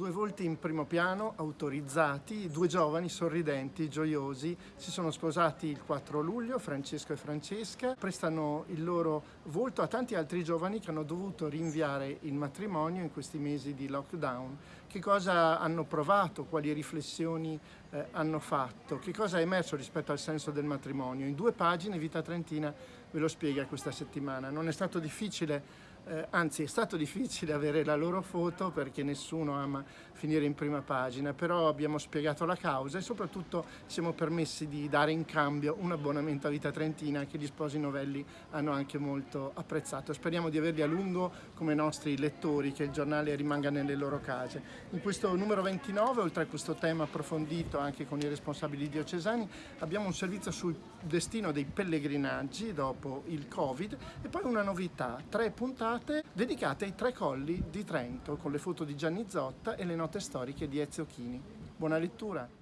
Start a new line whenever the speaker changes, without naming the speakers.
Due volti in primo piano, autorizzati, due giovani sorridenti, gioiosi, si sono sposati il 4 luglio, Francesco e Francesca, prestano il loro volto a tanti altri giovani che hanno dovuto rinviare il matrimonio in questi mesi di lockdown. Che cosa hanno provato, quali riflessioni eh, hanno fatto, che cosa è emerso rispetto al senso del matrimonio. In due pagine Vita Trentina ve lo spiega questa settimana. Non è stato difficile eh, anzi è stato difficile avere la loro foto perché nessuno ama finire in prima pagina, però abbiamo spiegato la causa e soprattutto siamo permessi di dare in cambio un abbonamento a Vita Trentina che gli sposi novelli hanno anche molto apprezzato. Speriamo di averli a lungo come nostri lettori, che il giornale rimanga nelle loro case. In questo numero 29, oltre a questo tema approfondito anche con i responsabili diocesani, abbiamo un servizio sul destino dei pellegrinaggi dopo il Covid e poi una novità, tre puntate puntate dedicate ai tre colli di Trento con le foto di Gianni Zotta e le note storiche di Ezio Chini. Buona lettura!